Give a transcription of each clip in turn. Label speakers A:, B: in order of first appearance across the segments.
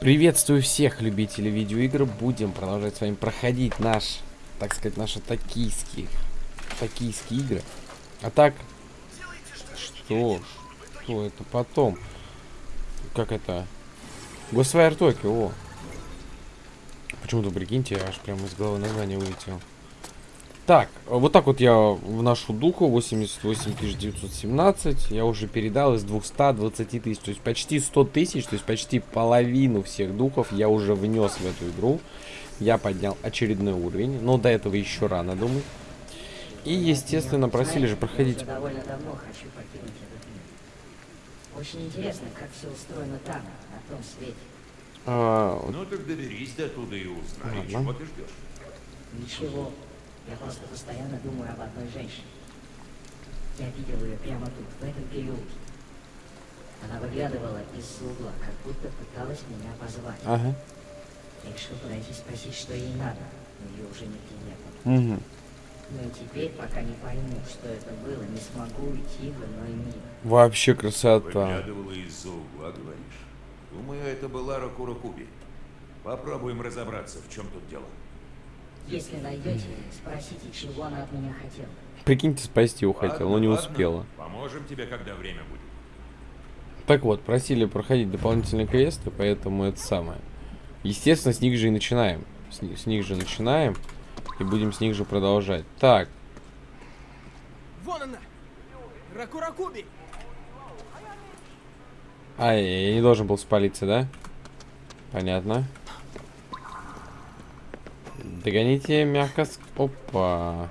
A: Приветствую всех любителей видеоигр. Будем продолжать с вами проходить наш, так сказать, наши токийские, токийские игры. А так, что что это потом? Как это? Ghostwire Tokyo, о. Почему-то, прикиньте, аж прямо из головы название вылетело. Так, вот так вот я вношу духу, 88 917, я уже передал из 220 тысяч, то есть почти 100 тысяч, то есть почти половину всех духов я уже внес в эту игру. Я поднял очередной уровень, но до этого еще рано, думаю. И, естественно, просили же проходить...
B: довольно давно хочу покинуть этот мир. Очень интересно, как все устроено там, на том свете.
A: А,
C: Ну так доберись до туда и
A: Ладно.
C: чего ты ждешь.
B: Ничего, я просто постоянно думаю об одной женщине. Я видел ее прямо тут, в этом переулке. Она выглядывала из угла, как будто пыталась меня позвать.
A: ага.
B: Я решил подойти спросить, что ей надо, но ее уже нигде не было.
A: Угу.
B: Но и теперь, пока не пойму, что это было, не смогу уйти в иной мир.
A: Вообще красота.
C: Выглядывала из-за угла, говоришь. Думаю, это была Ракура Куби. Попробуем разобраться, в чем тут дело.
B: Если найдете, спросите, чего она от меня хотела.
A: Прикиньте, спасти его хотел, но не
C: ладно.
A: успела.
C: Поможем тебе, когда время будет.
A: Так вот, просили проходить дополнительные квесты, поэтому это самое. Естественно, с них же и начинаем. С, с них же начинаем. И будем с них же продолжать. Так,
D: Вон она! Ракуракуби!
A: а, я я не должен был спалиться, да? Понятно. Догоните мягко. Опа.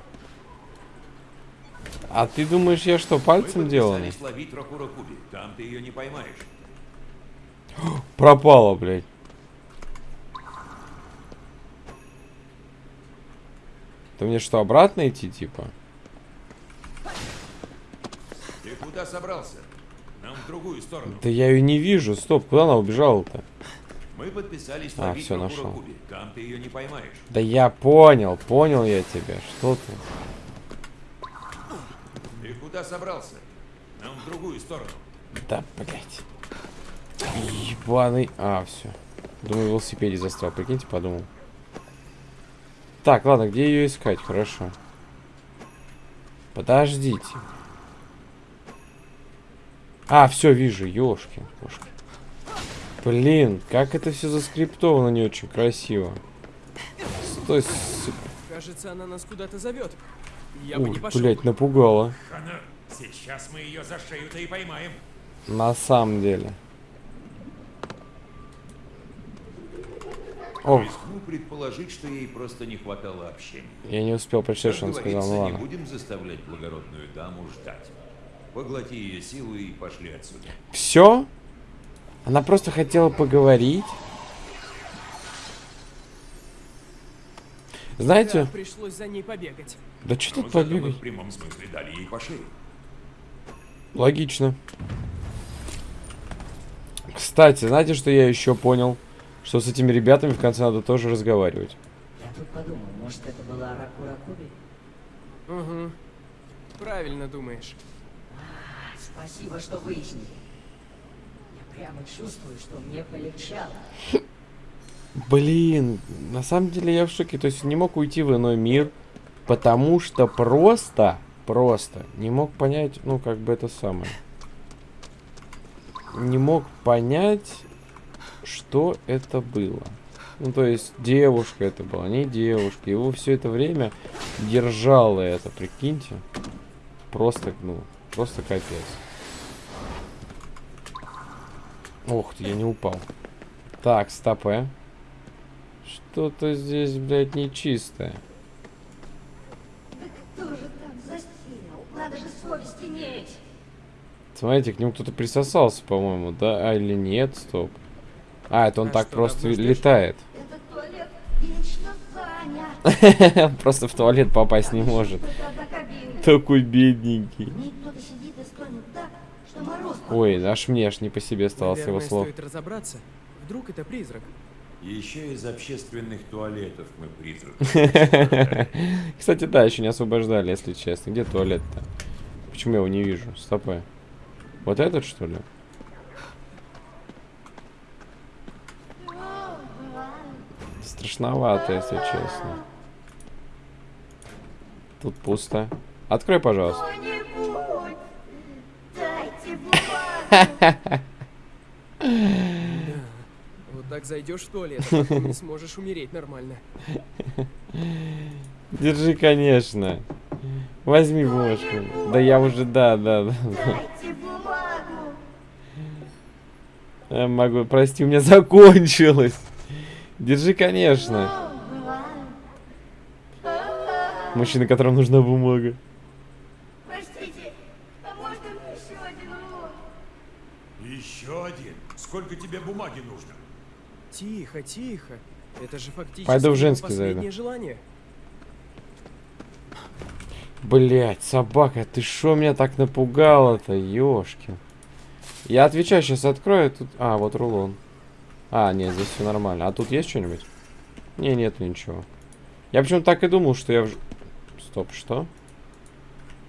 A: А ты думаешь, я что, пальцем
C: подписались ловить Куби. Там ты ее не поймаешь.
A: Пропало, блядь. Ты мне что, обратно идти, типа?
C: Ты куда собрался? Нам в другую сторону.
A: Да я ее не вижу. Стоп, куда она убежала-то?
C: Мы подписались
A: А,
C: Ракура
A: нашел.
C: Там ты ее не поймаешь.
A: Да я понял, понял я тебя. Что ты?
C: Ты куда собрался? Нам в другую сторону.
A: Да, блядь. Ебаный. А, все. Думаю, велосипеде застрял. Прикиньте, подумал. Так, ладно, где ее искать? Хорошо. Подождите. А, все, вижу, ёшкин кошки. Блин, как это все заскриптовано не очень красиво. Стой, сука.
D: Кажется, она нас куда-то зовет. Я бы не
A: Ух,
D: пошел.
A: блядь, напугала.
C: Хана, сейчас мы ее за шею-то и поймаем.
A: На самом деле. Ох,
C: Рискну предположить, что ей просто не хватало общения.
A: я не успел прочитать, что он сказал, ну
C: не
A: ладно.
C: будем заставлять благородную даму ждать. Поглоти ее силу и пошли отсюда.
A: Все? Она просто хотела поговорить.
D: Да,
A: Знаете,
D: пришлось за ней побегать.
A: да что тут побегать?
C: в прямом смысле дали ей по шее.
A: Логично. Кстати, знаете, что я еще понял? Что с этими ребятами в конце надо тоже разговаривать.
B: Я тут подумал, может это была Ракура Куби?
D: Угу. Правильно думаешь.
B: А, спасибо, что выяснили. Прямо чувствую, что мне полегчало.
A: Блин, на самом деле я в шоке. То есть не мог уйти в иной мир, потому что просто, просто не мог понять, ну, как бы это самое. Не мог понять, что это было. Ну, то есть девушка это была, не девушка. Его все это время держало это, прикиньте. Просто, ну, просто капец. Ох ты, я не упал. Так, стопэ. Что-то здесь, блядь, нечистое.
E: Кто же там засел? Надо же совесть иметь.
A: Смотрите, к нему кто-то присосался, по-моему, да? А, или нет? Стоп. А, это он
D: А
A: так
D: что,
A: просто летает.
E: Этот туалет вечно занят.
A: Просто в туалет попасть не может. Такой бедненький. Ой, аж мне аж не по себе стало с его
D: Наверное,
A: слов.
D: стоит разобраться. Вдруг это призрак.
C: Еще из общественных туалетов мы призрак.
A: Кстати, да, еще не освобождали, если честно. Где туалет-то? Почему я его не вижу? Стопэ. Вот этот, что ли? Страшновато, если честно. Тут пусто. Открой, пожалуйста.
D: Вот так зайдешь в туалет, а не сможешь умереть нормально.
A: Держи, конечно. Возьми бумажку. Да я уже, да, да, да.
E: Дайте бумагу.
A: Я могу, прости, у меня закончилось. Держи, конечно. Мужчина, которому нужна бумага.
E: Простите, а можно мне еще один урок?
C: Еще один. Сколько тебе бумаги нужно?
D: Тихо, тихо. Это же фактически
A: Пойду в женский
D: последнее
A: зайду.
D: желание.
A: Блять, собака, ты шо меня так напугала-то, ёшкин. Я отвечаю, сейчас открою, тут... А, вот рулон. А, нет, здесь все нормально. А тут есть что-нибудь? Не, нет ничего. Я почему-то так и думал, что я в... Стоп, что?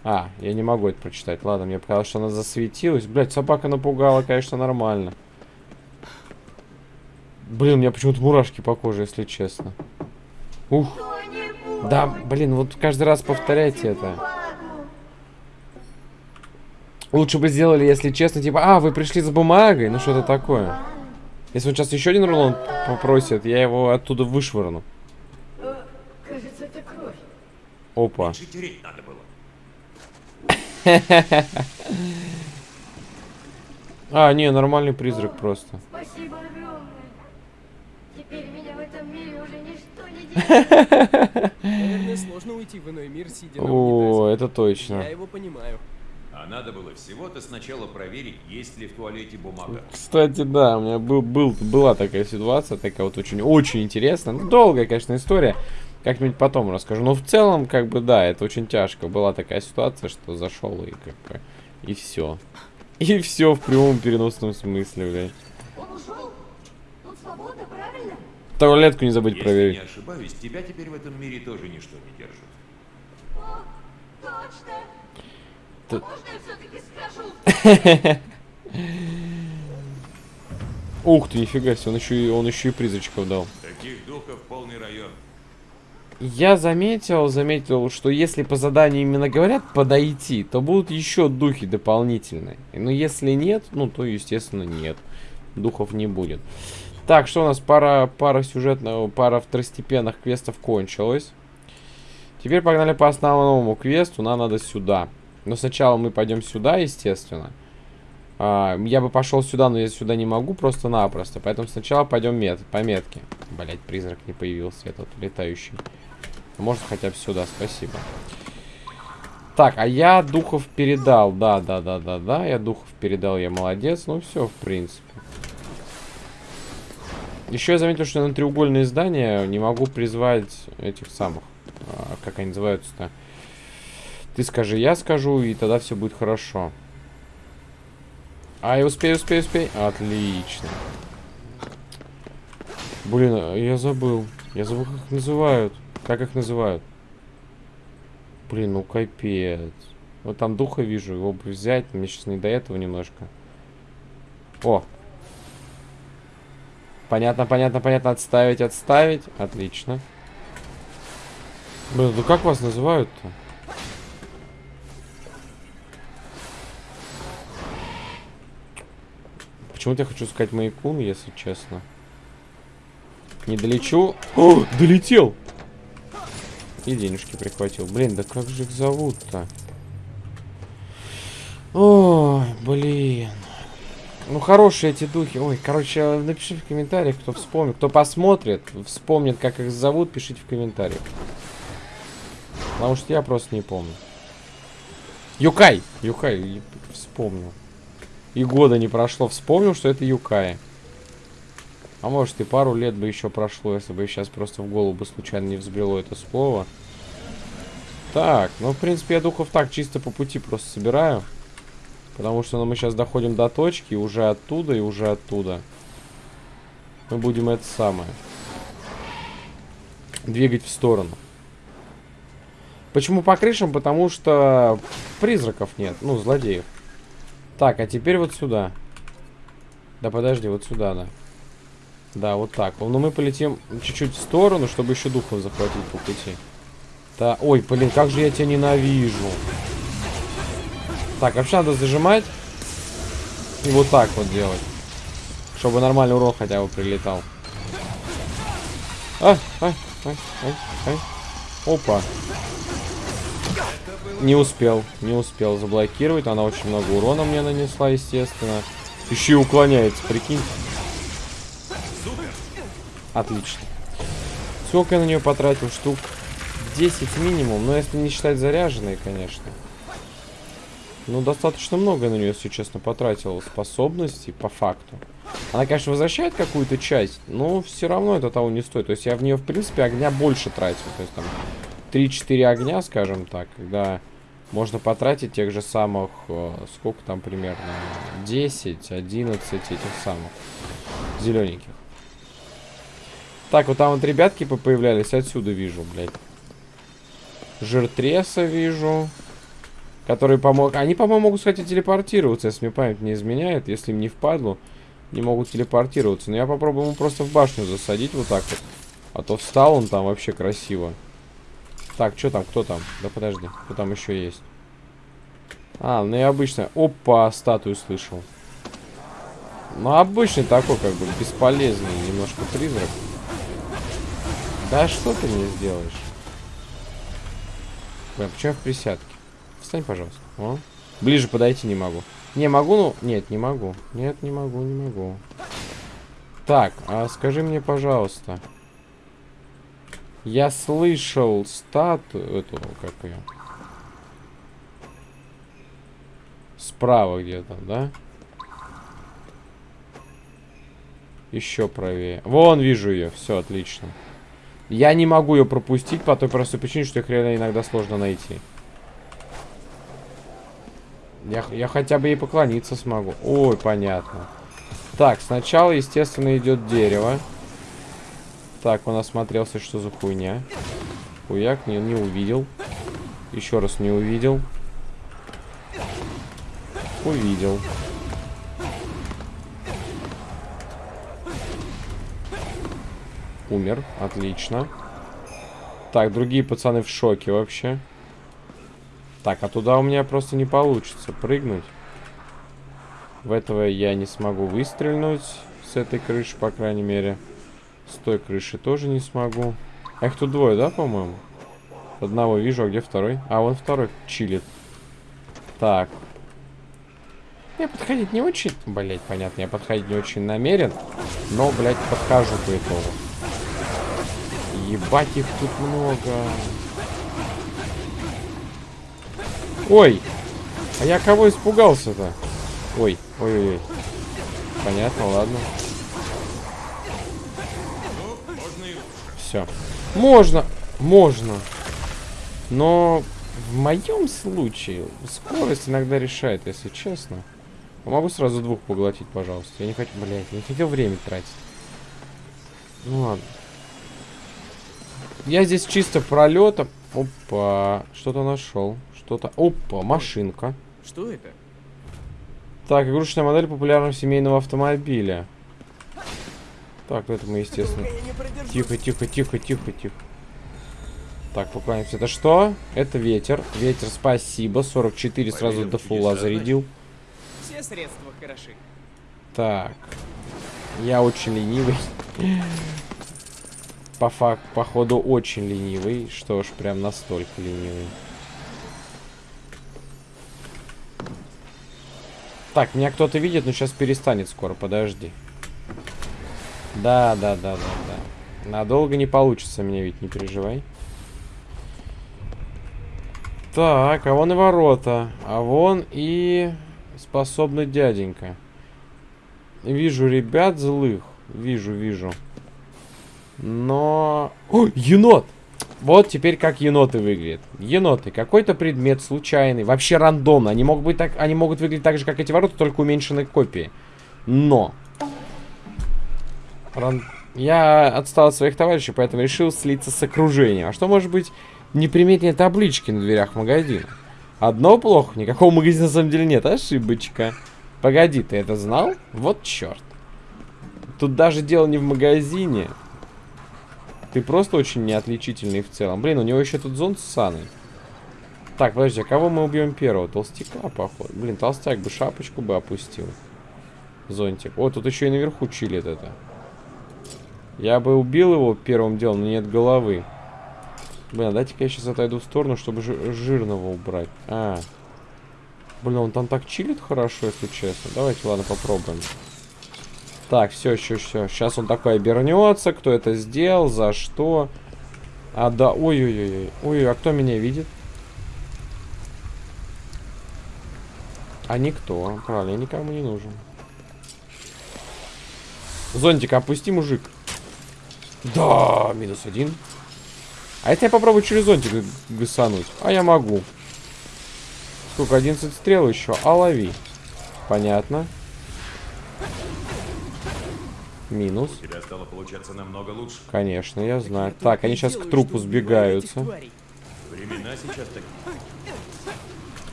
A: А, я не могу это прочитать. Ладно, мне показалось, что она засветилась. Блять, собака напугала, конечно, нормально. Блин, у меня почему-то мурашки по коже, если честно. Ух. Да, блин, вот каждый раз повторяйте это. Лучше бы сделали, если честно, типа, а, вы пришли за бумагой, ну что-то такое. Если он сейчас еще один рулон попросит, я его оттуда вышвырну.
E: Кажется, это кровь.
A: Опа. А, не, нормальный призрак просто.
E: Спасибо. Теперь меня в этом мире уже ничто не держит.
D: Наверное, сложно уйти в иной мир, сидя на
A: О, это точно.
D: Я его понимаю.
C: А надо было всего-то сначала проверить, есть ли в туалете бумага.
A: Кстати, да, у меня был, был, была такая ситуация, такая вот очень, очень интересная. Ну, долгая, конечно, история. Как-нибудь потом расскажу. Но в целом, как бы, да, это очень тяжко. Была такая ситуация, что зашел и как бы, и все. И все в прямом переносном смысле, блядь.
E: Он ушел? Тут свободно, правильно?
A: Туалетку не забудь
C: Если
A: проверить.
C: не ошибаюсь, тебя теперь в этом мире тоже ничто не держит.
E: О, точно.
A: Ты-
E: А можно я все-таки скажу?
A: Ух ты, нифига себе, он еще и, он еще и призрачков дал.
C: Таких духов полный район.
A: Я заметил, заметил, что если по заданию именно говорят подойти, то будут еще духи дополнительные. Но если нет, ну то естественно нет. Духов не будет. Так, что у нас пара, пара сюжетного, пара второстепенных квестов кончилась. Теперь погнали по основному квесту, нам надо сюда. Но сначала мы пойдем сюда, естественно. А, я бы пошел сюда, но я сюда не могу просто-напросто. Поэтому сначала пойдем мет по метке. Блять, призрак не появился, этот летающий. Может хотя бы сюда, спасибо. Так, а я духов передал. Да, да, да, да, да. Я духов передал, я молодец. Ну все, в принципе. Еще я заметил, что на треугольные здания не могу призвать этих самых. а, как они называются-то? Ты скажи, я скажу, и тогда все будет хорошо. А, я успею, успею, успею. Отлично. Блин, а я забыл. Я забыл, как их называют. Как их называют? Блин, ну капец. Вот там духа вижу, его бы взять. Мне сейчас не до этого немножко. О. Понятно, понятно, понятно. Отставить, отставить. Отлично. Блин, ну как вас называют-то? Почему-то я хочу сказать Майкун, если честно. Не долечу. О, долетел! И денежки прихватил. Блин, да как же их зовут-то? Ой, блин. Ну, хорошие эти духи. Ой, короче, напиши в комментариях, кто вспомнит. Кто посмотрит, вспомнит, как их зовут, пишите в комментариях. Потому что я просто не помню. Юкай! Юкай, вспомнил. И года не прошло, вспомнил, что это Юкай. А может и пару лет бы еще прошло, если бы сейчас просто в голову бы случайно не взбрело это слово. Так, ну в принципе я духов так чисто по пути просто собираю. Потому что ну, мы сейчас доходим до точки, уже оттуда, и уже оттуда. Мы будем это самое. Двигать в сторону. Почему по крышам? Потому что призраков нет, ну, злодеев. Так, а теперь вот сюда. Да подожди, вот сюда, да. Да, вот так. Но мы полетим чуть-чуть в сторону, чтобы еще духов захватить по пути. Да, ой, блин, как же я тебя ненавижу. Так, вообще надо зажимать и вот так вот делать. Чтобы нормальный урон хотя бы прилетал. А, а, а, а, а. Опа. Не успел, не успел заблокировать. Она очень много урона мне нанесла, естественно. Еще и уклоняется, прикинь. Отлично. Сколько я на нее потратил? Штук 10 минимум. Но если не считать заряженные, конечно. Ну, достаточно много на нее, если честно, потратил способностей, по факту. Она, конечно, возвращает какую-то часть, но все равно это того не стоит. То есть я в нее, в принципе, огня больше тратил. То есть там 3-4 огня, скажем так, когда можно потратить тех же самых, э, сколько там примерно, 10, 11 этих самых зелененьких. Так, вот там вот ребятки появлялись, отсюда вижу, блядь. Жиртреса вижу. Которые помогут... Они, по-моему, могут, кстати, телепортироваться, если мне память не изменяет. Если им не впадло, не могут телепортироваться. Но я попробую ему просто в башню засадить вот так вот. А то встал он там вообще красиво. Так, что там, кто там? Да подожди, кто там еще есть? А, ну и обычно... Опа, статую слышал. Ну, обычный такой, как бы, бесполезный немножко призрак. Да что ты мне сделаешь? Блин, почему в присядке? Встань, пожалуйста. О. Ближе подойти не могу. Не, могу, ну... Нет, не могу. Нет, не могу, не могу. Так, а скажи мне, пожалуйста. Я слышал статую... Эту, как ее? Справа где-то, да? Еще правее. Вон, вижу ее. Все, отлично. Я не могу ее пропустить по той простой причине, что их реально иногда сложно найти. Я, я хотя бы ей поклониться смогу. Ой, понятно. Так, сначала, естественно, идет дерево. Так, он осмотрелся, что за хуйня. Хуяк, не, не увидел. Еще раз не увидел. Увидел. Умер. Отлично. Так, другие пацаны в шоке вообще. Так, а туда у меня просто не получится прыгнуть. В этого я не смогу выстрелить с этой крыши, по крайней мере. С той крыши тоже не смогу. А их тут двое, да, по-моему? Одного вижу, а где второй? А, вон второй чилит. Так. Я подходить не очень... Блять, понятно, я подходить не очень намерен. Но, блядь, подхожу по итогу. Ебать, их тут много. Ой! А я кого испугался-то? Ой, ой-ой-ой. Понятно, ладно. Все. Можно, можно. Но в моем случае скорость иногда решает, если честно. Могу сразу двух поглотить, пожалуйста. Я не хочу, блядь, не хотел время тратить. Ну ладно. Я здесь чисто пролетом. Опа, что-то нашел. Что-то... Опа, машинка.
D: Что это?
A: Так, игрушечная модель популярного семейного автомобиля. Так, ну это мы, естественно... Тихо, тихо, тихо, тихо, тихо. Так, поклонимся. Это что? Это ветер. Ветер, спасибо. 44 сразу до фула зарядил.
D: Все средства хороши.
A: Так. Я очень ленивый. По факту, походу, очень ленивый. Что ж, прям настолько ленивый. Так, меня кто-то видит, но сейчас перестанет скоро, подожди. Да, да, да, да, да. Надолго не получится меня ведь, не переживай. Так, а вон и ворота. А вон и способный дяденька. Вижу ребят злых. Вижу, вижу. Но... О, енот! Вот теперь как еноты выглядят. Еноты. Какой-то предмет случайный. Вообще рандомно. Они могут, быть так, они могут выглядеть так же, как эти ворота, только уменьшенной копии. Но. Ран... Я отстал от своих товарищей, поэтому решил слиться с окружением. А что может быть неприметнее таблички на дверях магазина? Одно плохо. Никакого магазина на самом деле нет. Ошибочка. Погоди, ты это знал? Вот черт. Тут даже дело не в магазине. Ты просто очень неотличительный в целом. Блин, у него еще тут зонт ссаный. Так, подожди, а кого мы убьем первого? Толстяка, походу. Блин, толстяк бы шапочку бы опустил. Зонтик. О, тут еще и наверху чилит это. Я бы убил его первым делом, но нет головы. Блин, а дайте-ка я сейчас отойду в сторону, чтобы жи- жирного убрать. А. Блин, он там так чилит хорошо, если честно. Давайте, ладно, попробуем. Так, все, все, все. Сейчас он такой обернется. Кто это сделал, за что. А, да, ой-ой-ой. Ой, а кто меня видит? А никто. Правильно, я никому не нужен. Зонтик, опусти, мужик. Да, минус один. А это я попробую через зонтик гасануть. А я могу. Сколько, 11 стрел еще? А лови. Понятно. Минус.
C: У тебя стало получаться намного лучше.
A: Конечно, я знаю. Так, они сейчас к трупу сбегаются.
C: Времена сейчас такие.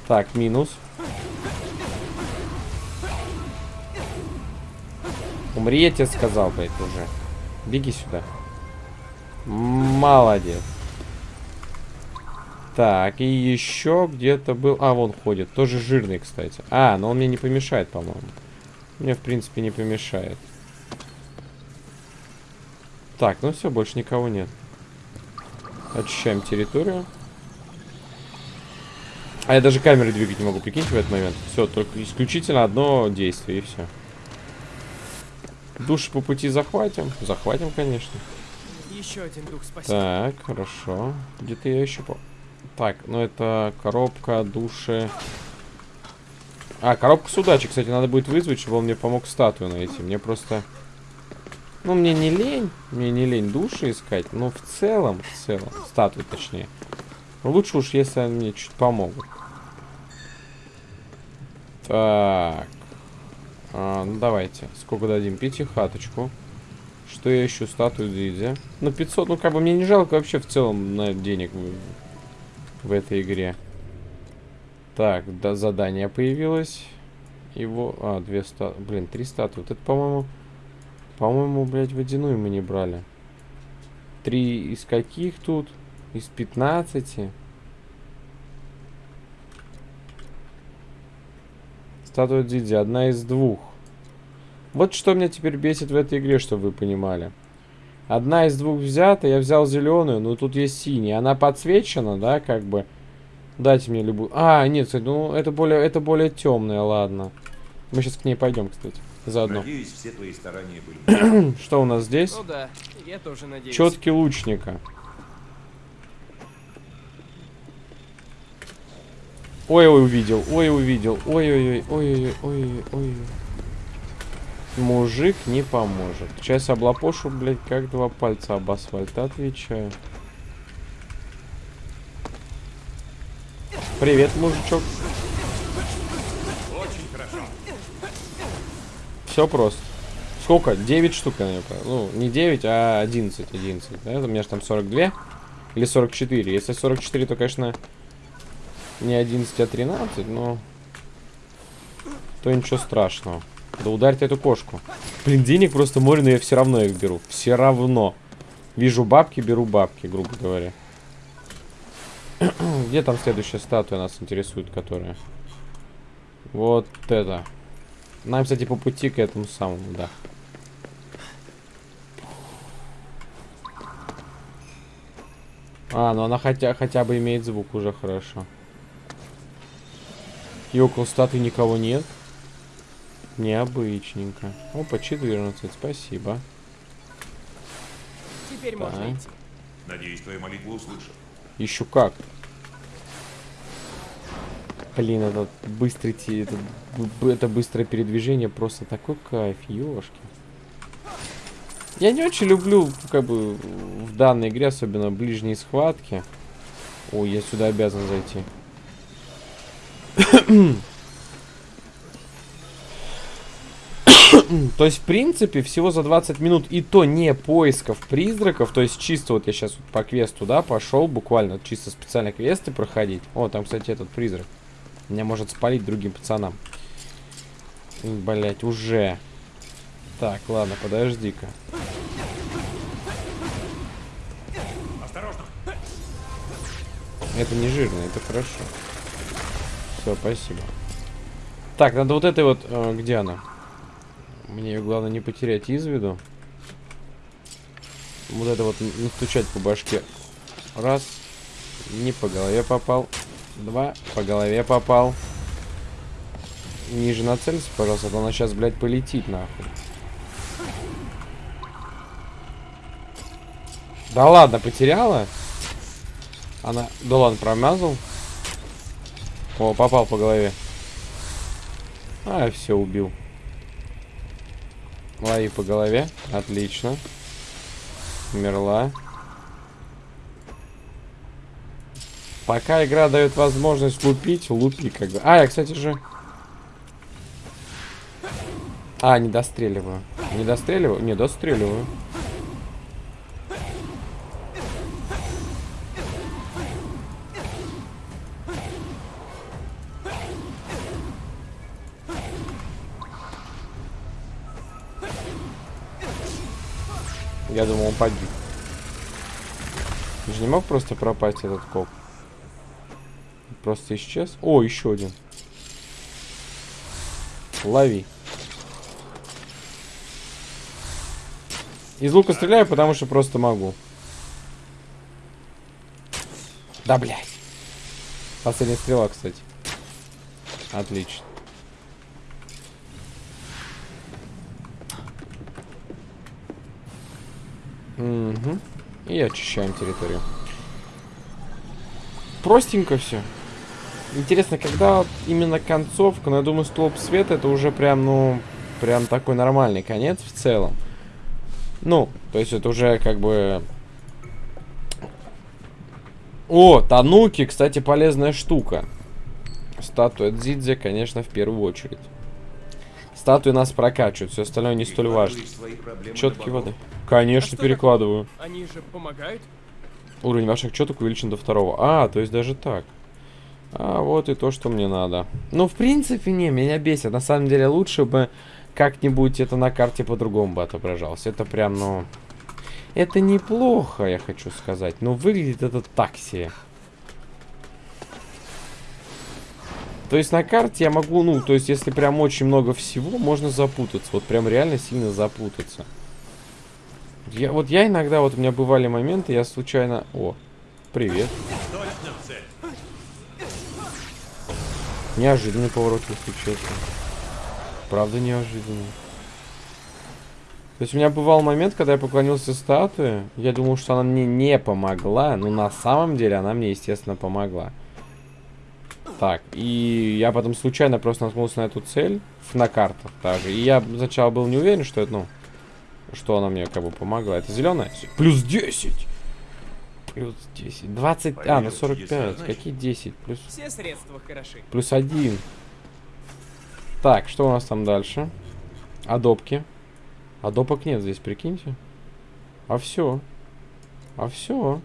A: Так, минус. Умри, я тебе сказал, блядь, уже. Беги сюда. Молодец. Так, и еще где-то был... А, вон ходит. Тоже жирный, кстати. А, но он мне не помешает, по-моему. Мне, в принципе, не помешает. Так, ну все, больше никого нет. Очищаем территорию. А я даже камеры двигать не могу, прикиньте, в этот момент. Все, только исключительно одно действие, и все. Души по пути захватим. Захватим, конечно.
D: Еще один дух спасибо.
A: Так, хорошо. Где-то я еще по... Так, ну это коробка, души. А, коробку с удачей, кстати, надо будет вызвать, чтобы он мне помог статую найти. Мне просто... Ну, мне не лень. Мне не лень души искать. Но в целом, в целом, статую точнее. Лучше уж, если они мне чуть помогут. Так. А, ну, давайте. Сколько дадим? Пятихаточку. Что я ищу? Статую Дидзи. Ну, 500, ну, как бы мне не жалко вообще в целом на денег в, в этой игре. Так, да, задание появилось. Его... А, две статуи. Блин, три статуи. Вот это, по-моему... По-моему, блядь, водяную мы не брали. Три из каких тут? Из 15? Статуя Дидзи, одна из двух. Вот что меня теперь бесит в этой игре, чтобы вы понимали. Одна из двух взята, я взял зеленую, но тут есть синяя. Она подсвечена, да, как бы. Дайте мне любую. А, нет, кстати, ну это более, это более темная, ладно. Мы сейчас к ней пойдем, кстати, заодно.
C: Надеюсь, все твои старания были.
A: Что у нас здесь?
D: Ну да, я тоже надеюсь.
A: Четки лучника. Ой-ой, увидел, ой, увидел, ой-ой-ой, ой-ой-ой, ой-ой-ой. Мужик не поможет. Сейчас облапошу, блядь, как два пальца об асфальт. Отвечаю. Привет, мужичок.
C: Очень хорошо.
A: Все просто. Сколько? 9 штук, понял. Ну, не 9, а 11. 11. Да? У меня же там 42. Или 44. Если 44, то, конечно, не 11, а 13, но... То ничего страшного. Да ударьте эту кошку. Блин, денег просто море, но я все равно их беру. Все равно. Вижу бабки, беру бабки, грубо говоря. Где там следующая статуя нас интересует, которая? Вот это. Нам, кстати, по пути к этому самому, да. А, ну она хотя, хотя бы имеет звук, уже хорошо. И около статуи никого нет. Необычненько. Опа, 14, спасибо.
D: Теперь
A: Так.
D: можно идти.
C: Надеюсь, твою молитву услышал.
A: Еще как. Блин, этот быстрый, те- это, это быстрое передвижение просто такой кайф, ёшки. Я не очень люблю, как бы, в данной игре, особенно ближние схватки. Ой, я сюда обязан зайти. То есть, в принципе, всего за 20 минут, и то не поисков призраков, то есть чисто вот я сейчас по квесту, да, пошел, буквально чисто специально квесты проходить. О, там, кстати, этот призрак. Меня может спалить другим пацанам. Блять, уже. Так, ладно, подожди-ка.
C: Осторожно!
A: Это не жирно, это хорошо. Все, спасибо. Так, надо вот этой вот... э, где она? Мне ее главное не потерять из виду. Вот это вот настучать по башке. Раз. Не по голове попал. Два. По голове попал. Ниже нацелься, пожалуйста, а то она сейчас, блядь, полетит нахуй. Да ладно, потеряла? Она... Да ладно, промазал. О, попал по голове. А, все, убил. Лови по голове. Отлично. Умерла. Пока игра дает возможность лупить, лупи как бы. А, я, кстати же... А, не достреливаю. Не достреливаю? Не, достреливаю. Я думал, он погиб. Ты же не мог просто пропасть этот коп? Просто исчез? О, еще один. Лови. Из лука стреляю, потому что просто могу. Да, блядь. Последняя стрела, кстати. Отлично. Угу. И очищаем территорию. Простенько все. Интересно, когда вот именно концовка, но я думаю, столб света это уже прям, ну, прям такой нормальный конец в целом. Ну, то есть это уже как бы... О, Тануки, кстати, полезная штука. Статуя Дзидзе, конечно, в первую очередь. Статуи нас прокачивают, все остальное не столь важно. Четкие воды. Конечно,
D: А
A: перекладываю.
D: Они же помогают?
A: Уровень ваших четок увеличен до второго. А, то есть даже так. А, вот и то, что мне надо. Ну, в принципе, не, меня бесит. На самом деле, лучше бы как-нибудь это на карте по-другому бы отображалось. Это прям, ну... Это неплохо, я хочу сказать. Но выглядит это так себе. То есть на карте я могу, ну, то есть если прям очень много всего, можно запутаться. Вот прям реально сильно запутаться. Я, вот я иногда, вот у меня бывали моменты, я случайно... О, привет.
C: Точно
A: Неожиданный поворот, если честно. Правда неожиданный. То есть у меня бывал момент, когда я поклонился статуе, я думал, что она мне не помогла, но на самом деле она мне, естественно, помогла. Так, и я потом случайно просто наткнулся на эту цель, на картах даже, и я сначала был не уверен, что это, ну, что она мне как бы помогла. Это зеленая? Плюс 10! Плюс 10. 20... А, на
C: Поверил,
A: 45.
C: чудеса, значит.
A: Какие 10? Плюс...
D: Все средства хороши.
A: Плюс один. Так, что у нас там дальше? Адопки. Адопок нет здесь, прикиньте. А все. А все.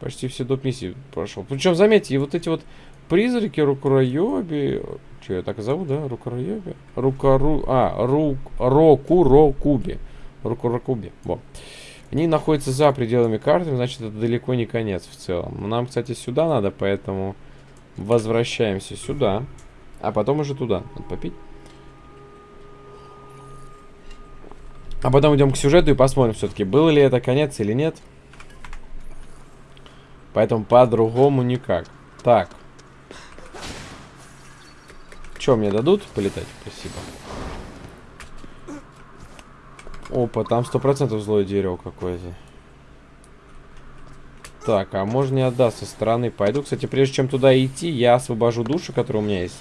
A: Почти все доп миссии прошел. Причем, заметьте, и вот эти вот призраки Рукураёби... Что я так и зову, да? Рукураёби? Рукару... А, Рук... Рокурокуби. Рукурокуби. Во. Они находятся за пределами карты, значит, это далеко не конец в целом. Нам, кстати, сюда надо, поэтому возвращаемся сюда. А потом уже туда. Надо попить. А потом идем к сюжету и посмотрим все-таки, был ли это конец или нет. Поэтому по-другому никак. Так. Что мне дадут? Полетать? Спасибо. Опа, там сто процентов злое дерево какое-то. Так, а можно не отдаст со стороны. Пойду, кстати, прежде чем туда идти, я освобожу душу, которая у меня есть.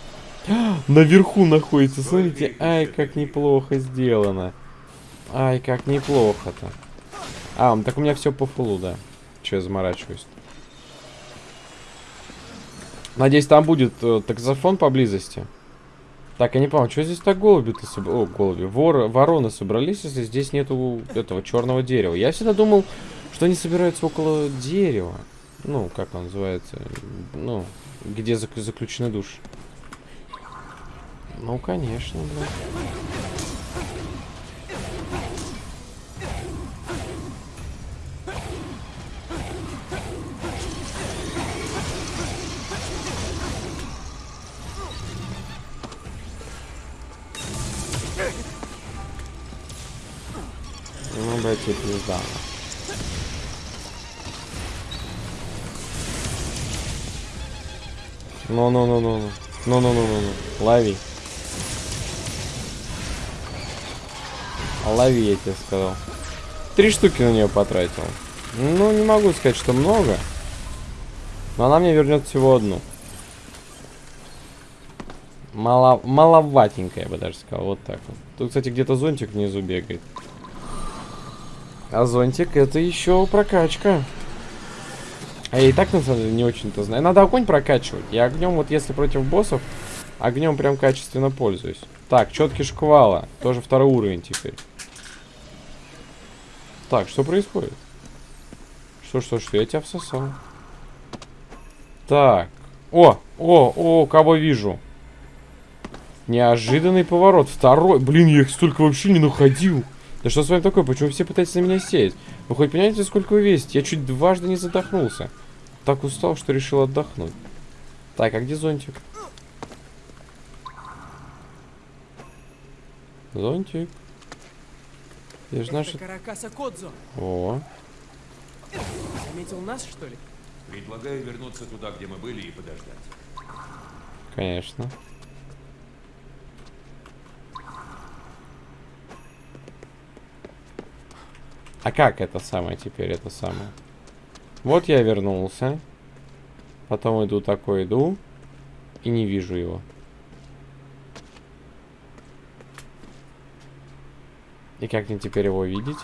A: Наверху находится, смотрите. Ай, как неплохо сделано. Ай, как неплохо-то. А, так у меня все по фулу, да. Че я заморачиваюсь? Надеюсь, там будет э, таксофон поблизости. Так, я не понял, что здесь так голуби-то соб... О, голуби. Вор... Вороны собрались, если здесь нету этого черного дерева. Я всегда думал, что они собираются около дерева. Ну, как он называется? Ну, где зак- заключены души. Ну, конечно, блядь. Братья пизда. Ну-ну-ну-ну-ну. Ну-ну-ну-ну-ну. Лови. Лови, я тебе сказал. Три штуки на нее потратил. Ну, не могу сказать, что много. Но она мне вернет всего одну. Мало, маловатенькая, я бы даже сказал. Вот так вот. Тут, кстати, где-то зонтик внизу бегает. А зонтик это еще прокачка. А я и так, на самом деле, не очень-то знаю. Надо огонь прокачивать. Я огнем, вот если против боссов, огнем прям качественно пользуюсь. Так, четкий шквала. Тоже второй уровень теперь. Так, что происходит? Что, что, что? Я тебя всосал. Так. О, о, о, кого вижу. Неожиданный поворот. Второй. Блин, я их столько вообще не находил. Да что с вами такое? Почему все пытаются на меня сеять? Вы хоть понимаете, сколько вы весите? Я чуть дважды не задохнулся. Так устал, что решил отдохнуть. Так, а где зонтик? Зонтик. Я же наш...
D: Это Каракаса Кодзо.
A: О,
D: Заметил нас, что ли?
C: Предлагаю вернуться туда, где мы были, и подождать.
A: конечно. А как это самое теперь, это самое? Вот я вернулся. Потом иду такой, иду. И не вижу его. И как мне теперь его видеть?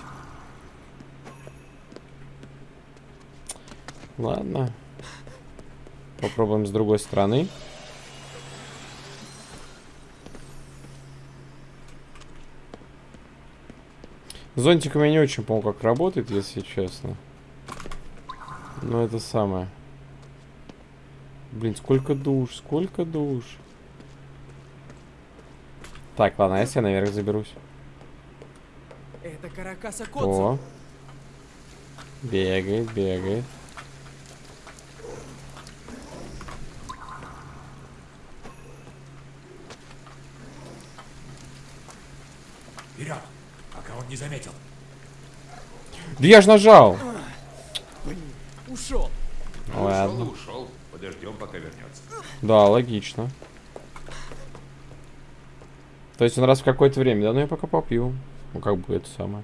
A: Ладно. Попробуем с другой стороны. Зонтиком я не очень помню, как работает, если честно. Но это самое. Блин, сколько душ, сколько душ. Так, ладно, если я наверх заберусь?
D: Это Каракаса.
A: О. Бегает, бегает.
C: Вперед, пока он не заметил.
A: Да я ж нажал!
D: Ушел.
A: Ладно.
C: Ушел, ушел. Подождем, пока вернется.
A: Да, логично. То есть он раз в какое-то время, да? Ну я пока попью. Ну как бы это самое.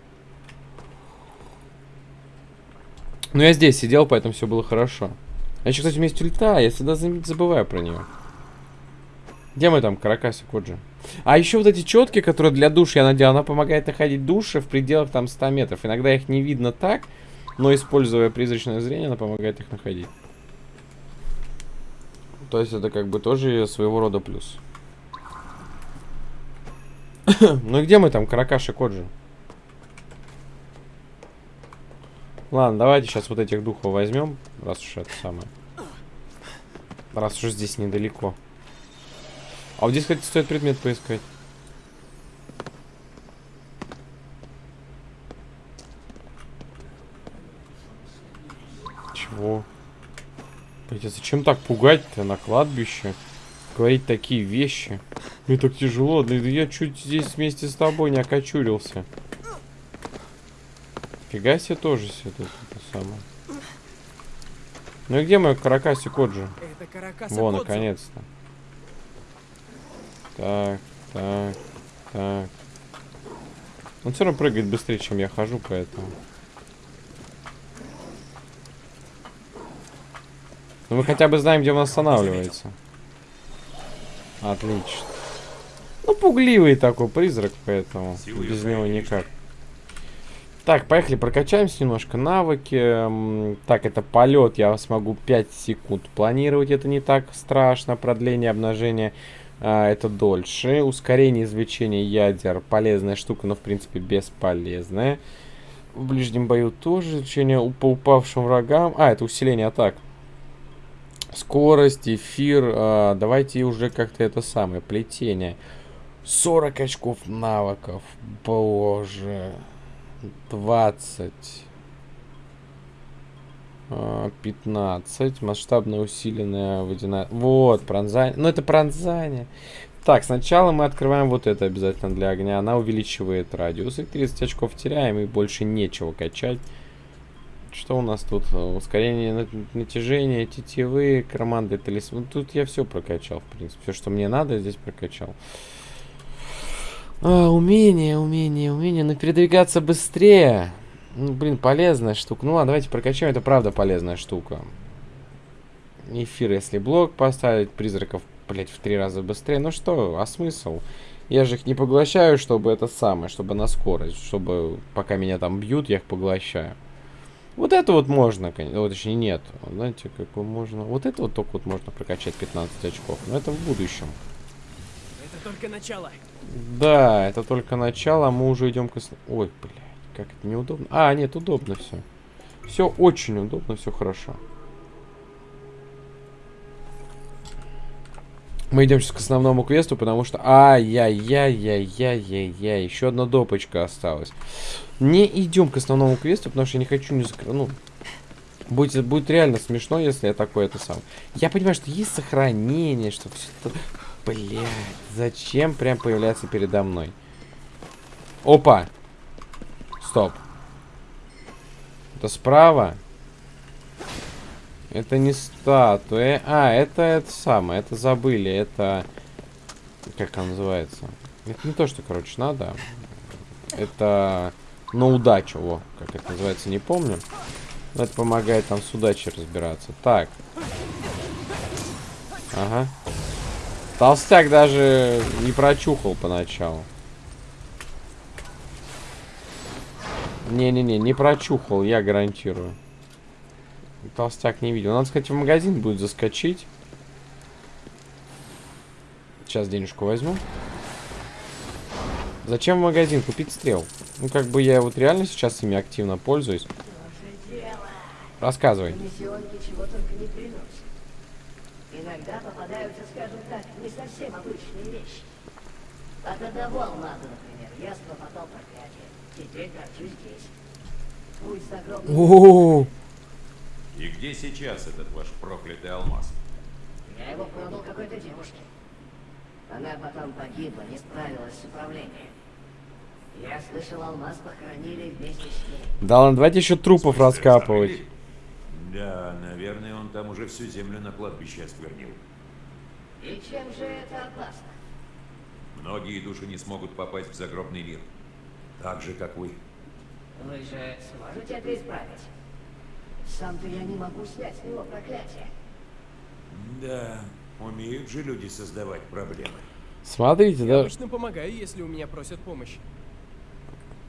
A: Ну я здесь сидел, поэтому все было хорошо. А еще, кстати, у меня есть ульта, я всегда за- забываю про нее. Где мы там, Каракаси Коджи? А еще вот эти четки, которые для души я надел, она помогает находить души в пределах там 100 метров. Иногда их не видно так, но используя призрачное зрение, она помогает их находить. То есть это как бы тоже своего рода плюс. ну и где мы там, Каракаши Коджи? Ладно, давайте сейчас вот этих духов возьмем, раз уж это самое. Раз уж здесь недалеко. А вот здесь, кстати, стоит предмет поискать. Чего? Блять, а зачем так пугать-то на кладбище? Говорить такие вещи. Мне так тяжело, да я чуть здесь вместе с тобой не окочурился. Фига себе тоже себе тут это самое. Ну и где мой Каракаси Коджи?
D: Это
A: Во, наконец-то. Так, так, так. Он все равно прыгает быстрее, чем я хожу, поэтому. Ну мы хотя бы знаем, где он останавливается. Отлично. Ну, пугливый такой призрак, поэтому без него никак. Так, поехали, прокачаемся немножко. Навыки. Так, это полет. Я смогу 5 секунд планировать. Это не так страшно. Продление обнажения. А, это дольше. Ускорение извлечения ядер. Полезная штука, но в принципе бесполезная. В ближнем бою тоже извлечение по упавшим врагам. А, это усиление атак. Скорость, эфир. а, давайте уже как-то это самое. Плетение. 40 очков навыков. Боже. 20. А, 15. Масштабно усиленная водяная... Вот, пронзание. Ну, это пронзание. Так, сначала мы открываем вот это обязательно для огня. Она увеличивает радиус. И 30 очков теряем, и больше нечего качать. Что у нас тут? Ускорение на- натяжения, тетивы, команды, талисман. Тут я все прокачал, в принципе. Все, что мне надо, здесь прокачал. А, умение, умение, умение. Но передвигаться быстрее. Ну, блин, полезная штука. Ну ладно, давайте прокачаем. Это правда полезная штука. Эфир, если блок поставить, призраков, блять, в три раза быстрее. Ну что, а смысл? Я же их не поглощаю, чтобы это самое, чтобы на скорость, чтобы пока меня там бьют, я их поглощаю. Вот это вот можно, конечно, вот точнее нет. Знаете, как можно... Вот это вот только вот можно прокачать 15 очков, но это в будущем.
D: Это только начало.
A: Да, это только начало, а мы уже идем к... Ой, блядь, как это неудобно. А, нет, удобно все. Все очень удобно, все хорошо. Мы идем сейчас к основному квесту, потому что... Ай-яй-яй-яй-яй-яй-яй. Еще одна допочка осталась. Не идем к основному квесту, потому что я не хочу не закрыть. Ну, будет, будет реально смешно, если я такой это сам. Я понимаю, что есть сохранение, что все это... Блять, зачем прям появляться передо мной? Опа! Стоп. Это справа? Это не статуя. А, это это самое. Это забыли. Это... Как она называется? Это не то, что, короче, надо. Это на удачу. Во, как это называется, не помню. Но это помогает там с удачей разбираться. Так. Ага. Толстяк даже не прочухал поначалу. Не-не-не, не прочухал, я гарантирую. Толстяк не видел. Надо сказать, в магазин будет заскочить. Сейчас денежку возьму. Зачем в магазин купить стрел? Ну, как бы я вот реально сейчас ими активно пользуюсь. Рассказывай.
B: Иногда попадаются, скажем так, не совсем обычные вещи. От одного алмаза, например, я схлопотал проклятие.
A: О,
C: И где сейчас этот ваш проклятый алмаз?
B: Я его продал какой-то девушке. Она потом погибла, не справилась с управлением. Я слышал, алмаз похоронили вместе с ней.
A: Да ладно, давайте еще трупов раскапывать.
C: Зарыли? Да, наверное, он там уже всю землю на кладбище осквернил.
B: И чем же это опасно?
C: Многие души не смогут попасть в загробный мир. Так же, как вы.
B: Вы же сможете это исправить? Сам-то я не могу снять с него проклятие.
C: Да, умеют же люди создавать проблемы.
A: Смотрите,
D: Я
A: да,
D: обычно помогаю, если у меня просят помощи.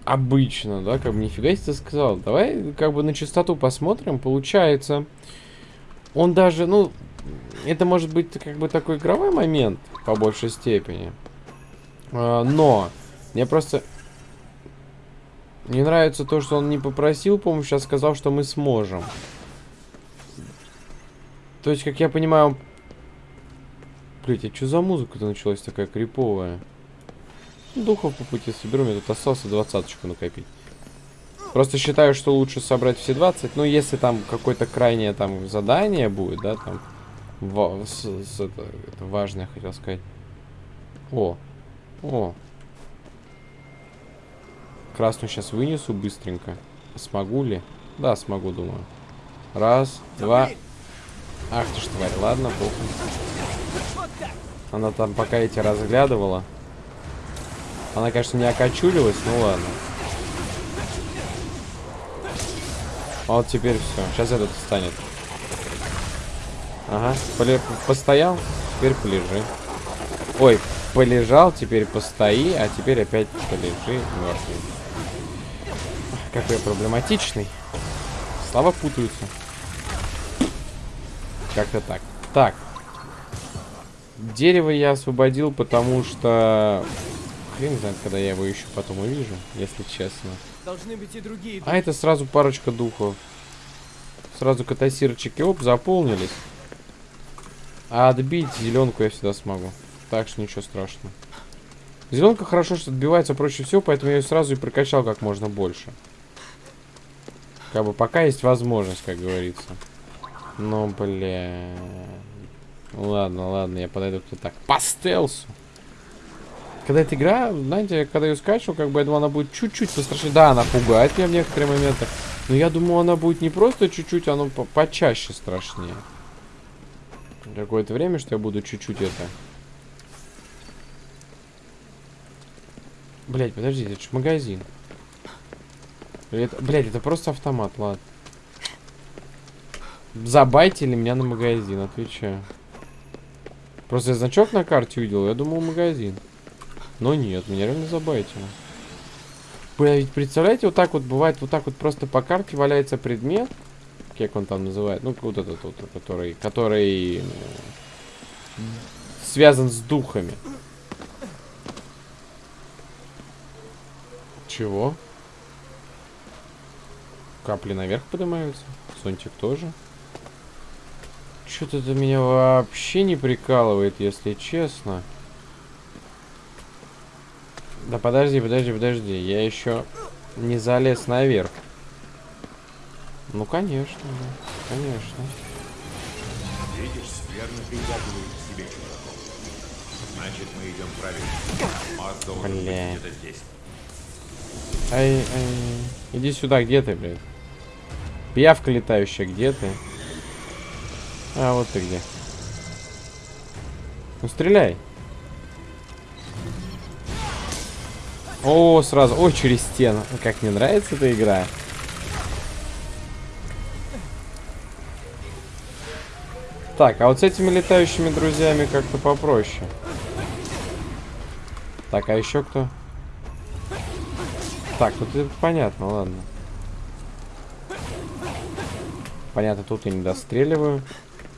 A: обычно, да, как бы нифига себе ты сказал. Давай как бы на чистоту посмотрим. Получается, он даже, ну, это может быть как бы такой игровой момент по большей степени. А, но мне просто не нравится то, что он не попросил помощи, а сказал, что мы сможем. То есть, как я понимаю, он... Блять, а что за музыка-то началась такая криповая? Духов по пути соберу, мне тут остался двадцаточку накопить. Просто считаю, что лучше собрать все 20. Ну, если там какое-то крайнее там задание будет, да, там... ва- с- с- это, это важное, хотел сказать. О, о. Красную сейчас вынесу быстренько. Смогу ли? Да, смогу, думаю. Раз, два. Ах ты ж тварь, ладно, похуй. Она там пока эти разглядывала. Она, конечно, не окочурилась, ну ладно. А вот теперь все. Сейчас этот встанет. Ага. Поле- Постоял, теперь полежи. Ой, полежал, теперь постои, а теперь опять полежи мертвый. Какой я проблематичный. Слова путаются. Как-то так. Так. Дерево я освободил, потому что... Хрен знает, когда я его еще потом увижу, если честно.
D: Должны быть и другие.
A: А это сразу парочка духов. Сразу катасирчики, оп, заполнились. А отбить зеленку я всегда смогу. Так что ничего страшного. Зеленка хорошо, что отбивается проще всего, поэтому я ее сразу и прокачал как можно больше. Как бы пока есть возможность, как говорится. Ну, бля. Ладно, ладно, я подойду к так. По стелсу. Когда эта игра, знаете, когда ее скачивал, как бы я думал, она будет чуть-чуть пострашнее. Да, она пугает меня в некоторые моменты. Но я думал, она будет не просто чуть-чуть, а ну по почаще страшнее. Какое-то время, что я буду чуть-чуть это... Блять, подождите, это же магазин. Это, блядь, это просто автомат, ладно. Забайтили меня на магазин, отвечаю. Просто я значок на карте увидел, я думал магазин. Но нет, меня реально забайтили. Бля, представляете, вот так вот бывает, вот так вот просто по карте валяется предмет. Как он там называет? Ну, вот этот вот, который, который связан с духами. Чего? Капли наверх поднимаются. Сонтик тоже. Что-то это меня вообще не прикалывает, если честно. Да подожди, подожди, подожди. Я еще не залез наверх. Ну, конечно, да. Конечно.
C: Видишь, скверно притягивает к себе чужаков. Значит, мы идем правильно. Маз должен быть где-то здесь.
A: Ай, ай. Иди сюда, где ты, блядь? Пиявка летающая, где ты? А, вот ты где. Ну, стреляй. О, сразу. Ой, через стену. Как мне нравится эта игра. Так, а вот с этими летающими друзьями как-то попроще. Так, а еще кто? Так, тут это понятно, ладно. Понятно, тут я не достреливаю.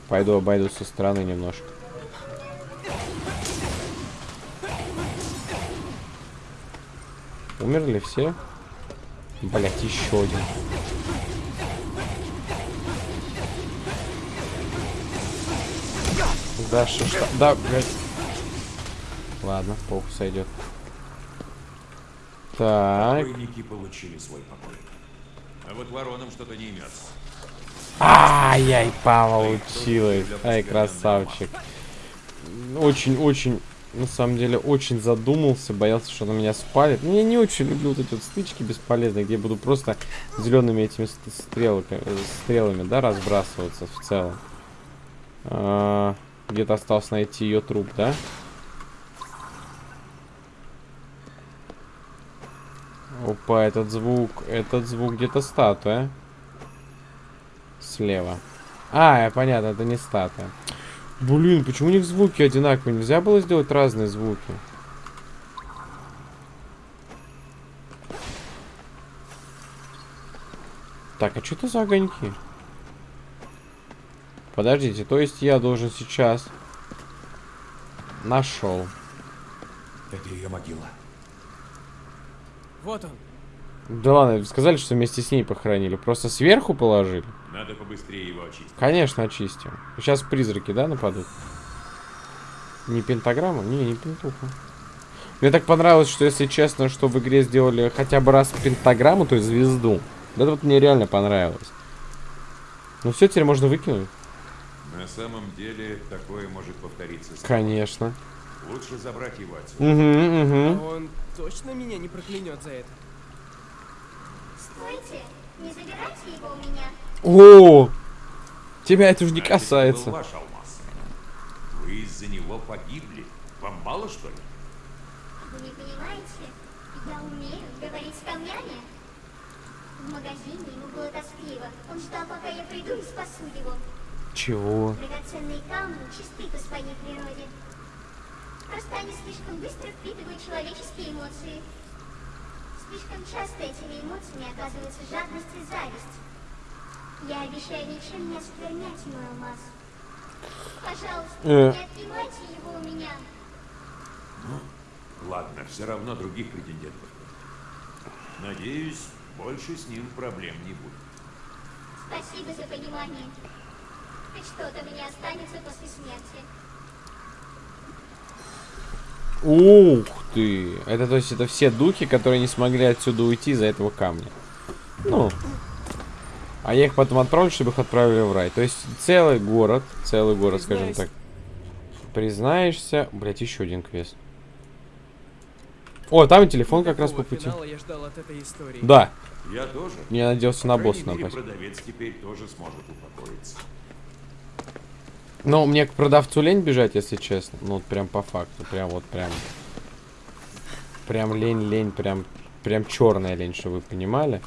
A: Пойду обойду со стороны немножко. Умерли все? Блять, еще один. Да, что, что? Да, блядь. Ладно, похуй сойдет. Так.
C: Покойники получили свой покой. А вот воронам что-то не имется.
A: Ай-яй, получилось. Ай, красавчик. Очень-очень, на самом деле, очень задумался, боялся, что она меня спалит. Ну, я не очень люблю вот эти вот стычки бесполезные, где я буду просто зелеными этими ст- стрелками, стрелами, да, разбрасываться в целом. А, Где-то осталось найти ее труп, да? Опа, этот звук, этот звук где-то статуя. Слева. А, понятно, это не статуя. Блин, почему у них звуки одинаковые? Нельзя было сделать разные звуки? Так, а что это за огоньки? Подождите, то есть я должен сейчас... Нашел.
C: Это ее могила.
D: Вот он.
A: Да ладно, сказали, что вместе с ней похоронили. Просто сверху положили?
C: Надо побыстрее его очистить.
A: Конечно, очистим. Сейчас призраки, да, нападут? Не пентаграмма? Не, не пентуха. Мне так понравилось, что, если честно, что в игре сделали хотя бы раз пентаграмму, то есть звезду. Да это вот мне реально понравилось. Ну все, теперь можно выкинуть.
C: На самом деле, такое может повториться.
A: Конечно.
C: Лучше забрать его отсюда.
A: Угу,
D: А
A: угу.
D: он точно меня не проклянет за это?
E: Стойте, не забирайте его у меня.
A: О! Тебя это уже не
C: это
A: касается.
C: был ваш алмаз. Вы из-за него погибли. Вам мало, что ли?
E: Вы не понимаете? Я умею говорить с камнями. В магазине ему было тоскливо. Он ждал, пока я приду и спасу его.
A: Чего?
E: Драгоценные камни чисты по своей природе. Просто они слишком быстро впитывают человеческие эмоции. Слишком часто этими эмоциями оказывается жадность и зависть. Я обещаю ничем не осквернять мой алмаз. Пожалуйста,
A: Э.
E: не отнимайте его у меня.
C: Ладно, все равно других претендентов. Надеюсь, больше с ним проблем не будет.
E: Спасибо за понимание. Хоть что-то мне останется после смерти.
A: Ух ты! Это то есть это все духи, которые не смогли отсюда уйти из-за этого камня. Ну, А я их потом отправлю, чтобы их отправили в рай. То есть целый город, целый город, скажем
D: Признайся.
A: так. Признаешься... Блять, еще один квест. О, там и телефон как раз по пути.
D: я ждал от этой истории.
A: Да,
C: Я тоже.
A: я надеялся на босса напасть.
C: продавец теперь тоже сможет упокоиться.
A: Но мне к продавцу лень бежать, если честно. Ну, вот прям по факту. Прям вот прям. Прям лень, лень, прям, прям черная лень, чтобы вы понимали.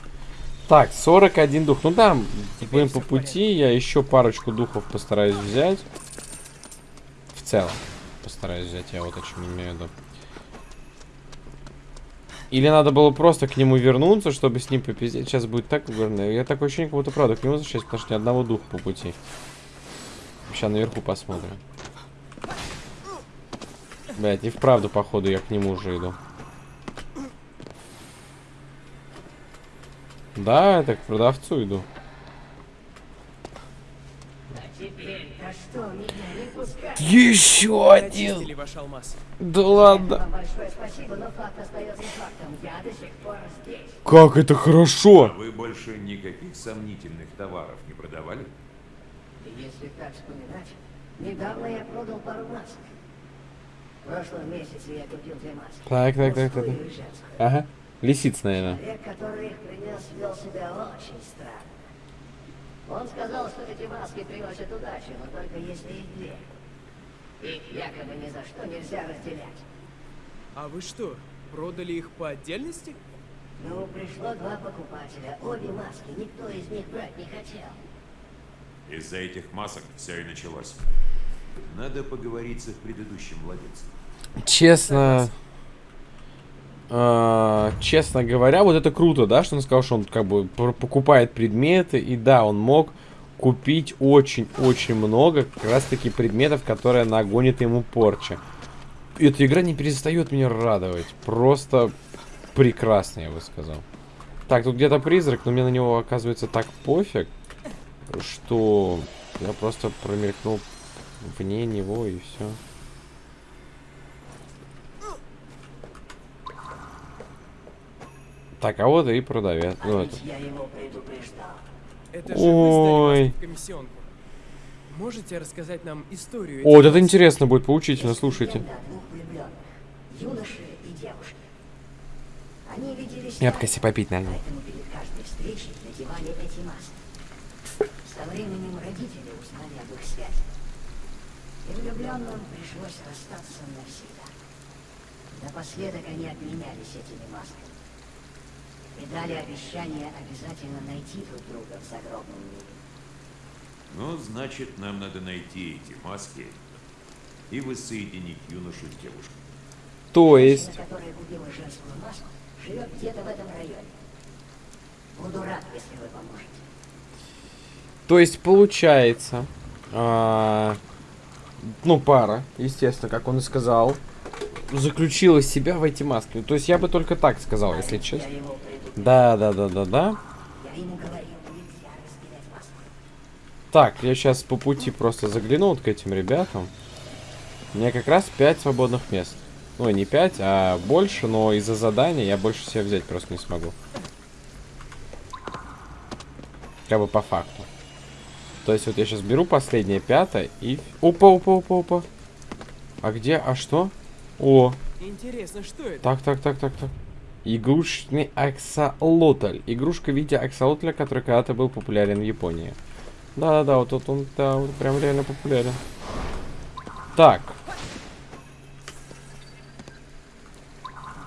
A: Так, 41 дух. Ну да, будем по пути. Я еще парочку духов постараюсь взять. В целом. Постараюсь взять, я вот о чем имею в виду. Или надо было просто к нему вернуться, чтобы с ним попиздеть. Сейчас будет так угорно. Я такое ощущение, как будто правда к нему возвращаюсь, потому что ни одного духа по пути. Сейчас наверху посмотрим. Блять, не вправду, походу, я к нему уже иду. Да, это к продавцу иду.
B: А теперь-то что, меня не пускать?
A: Еще
D: алмаз.
A: Да ладно.
B: Вам большое спасибо, но факт остается фактом. Я до сих пор здесь.
A: Как это
C: А
A: хорошо.
C: вы больше никаких сомнительных товаров не продавали?
B: Если так вспоминать, недавно я продал пару масок. В прошлом месяце я купил две маски.
A: Так, так, так, так, так. Ага. Лисиц, наверное.
B: Человек, который их принес, вел себя очень странно. Он сказал, что эти маски приносят удачу, но только если их две. Их якобы ни за что нельзя разделять.
D: А вы что, продали их по отдельности?
B: Ну, пришло два покупателя, обе маски, никто из них брать не хотел.
C: Из-за этих масок все и началось. Надо поговорить с их предыдущим владельцем.
A: Честно... э, честно говоря, вот это круто, да, что он сказал, что он как бы покупает предметы, и да, он мог купить очень-очень много как раз-таки предметов, которые нагонят ему порча. Эта игра не перестает меня радовать. Просто прекрасно, я бы сказал. Так, тут где-то призрак, но мне на него оказывается так пофиг, что я просто промелькнул вне него и все. Так, а вот и продавец.
B: А
A: Ну, это.
B: я его предупреждал.
D: Это же
A: Ой.
D: Можете рассказать нам историю
A: О, вот это интересно будет, поучительно, слушайте. Я попить налил.
B: поэтому перед каждой встречей надевали эти маски. Со временем родители узнали об их связи. И влюбленным пришлось расстаться навсегда. Напоследок они обменялись этими масками. И дали обещание обязательно найти друг друга в загробном мире.
C: Ну, значит, нам надо найти эти маски и воссоединить юношу с девушкой.
A: То есть,
B: Женщина, которая купила женскую маску, живет где-то в этом районе. Буду рад, если вы поможете.
A: то есть получается, а, ну пара, естественно, как он и сказал, заключила себя в эти маски. То есть я бы только так сказал, если честно. Да, да, да, да, да. Так, я сейчас по пути просто загляну вот к этим ребятам. У меня как раз 5 свободных мест. Ну, не 5, а больше, но из-за задания я больше себе взять просто не смогу. Как бы по факту. То есть вот я сейчас беру последнее пятое и... Опа, опа, опа, опа. А где? А что? О,
D: Интересно, что это?
A: так, так, так, так, так. Игрушечный аксолотль. Игрушка в виде аксолотля, который когда-то был популярен в Японии. Да-да-да, вот тут он, да, вот прям реально популярен. Так.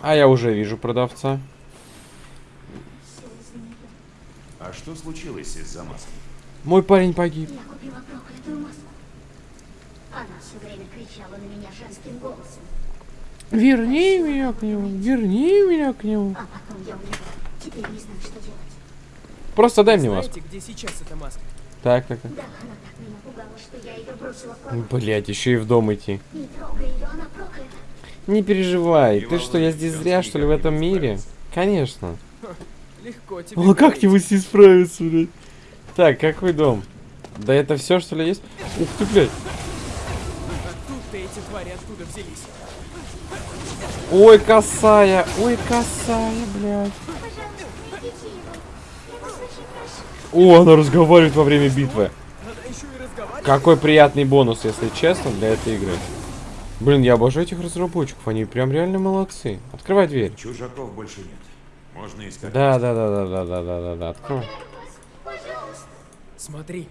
A: А я уже вижу продавца.
C: А что случилось из-за маски?
A: Мой парень погиб.
E: Я купила проклятую маску. Она все время кричала на меня женским голосом,
A: Верни меня к нему, верни меня к нему. Просто дай мне маску.
D: где сейчас эта маска?
A: Так, так, так. Блять, еще и в дом идти.
E: Не
A: переживай. Ты что, я здесь зря, что ли, в этом мире? Конечно.
D: Легко тебе
A: О, как его с ней справиться, блядь? Так, какой дом? Да это все, что ли, есть? Ух ты, блядь. Ой, косая, ой, косая, блядь. О, она разговаривает во время битвы. Какой приятный бонус, если честно, для этой игры. Блин, я обожаю этих разработчиков, они прям реально молодцы. Открывай дверь.
C: Чужаков больше нет. Можно искать.
A: Да, да, да, да, да, да, да, да, да, открой.
E: Пожалуйста.
D: Смотри,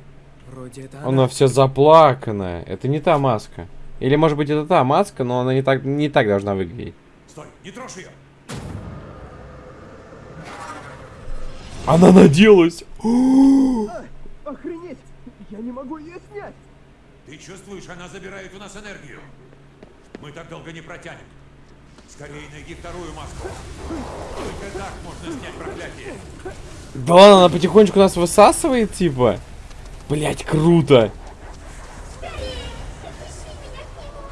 D: вроде это она.
A: Она вся заплаканная. Это не та маска. Или может быть это та маска, но она не так, не так должна выглядеть.
C: Стой, не трожь ее!
A: Она наделась!
D: Охренеть! Я не могу ее снять!
C: Ты чувствуешь, она забирает у нас энергию. Мы так долго не протянем. Скорее найди вторую маску. Только так можно снять проклятие.
A: Да ладно, она потихонечку нас высасывает, типа. Блять, круто.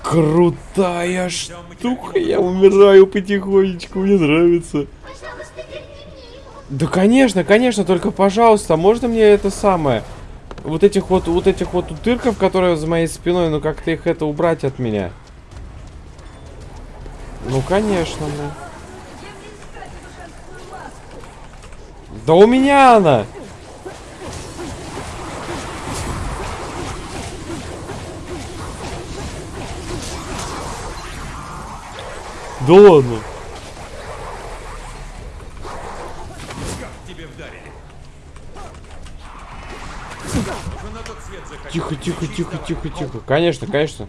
A: Крутая штука, я умираю потихонечку, мне нравится. Да конечно, конечно, только пожалуйста, можно мне это самое? Вот этих вот, вот этих вот утырков, которые за моей спиной, ну как-то их это убрать от меня. Ну конечно, ну. Да у меня она! Да ладно.
C: Как тебе вдарили? Уже на тот свет захотел.
A: Тихо, тихо, тихо, тихо, тихо. Конечно, конечно.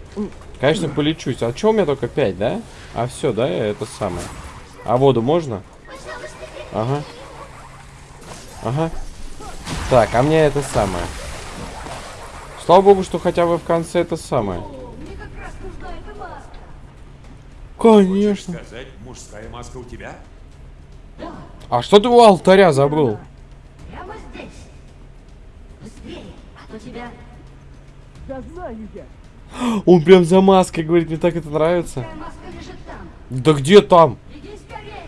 A: Конечно, полечусь. А чё у меня только 5, да? А все, да, это самое. А воду можно? Ага. Ага. Так, а мне это самое. Слава богу, что хотя бы в конце это самое. Конечно.
C: Сказать, мужская маска у тебя?
A: А что ты у алтаря забыл?
B: Прямо здесь. Быстрее, а то тебя...
D: Да знаю я!
A: Он прям за маской говорит, мне так это нравится.
B: Маска лежит там.
A: Да где там?
B: Иди скорее.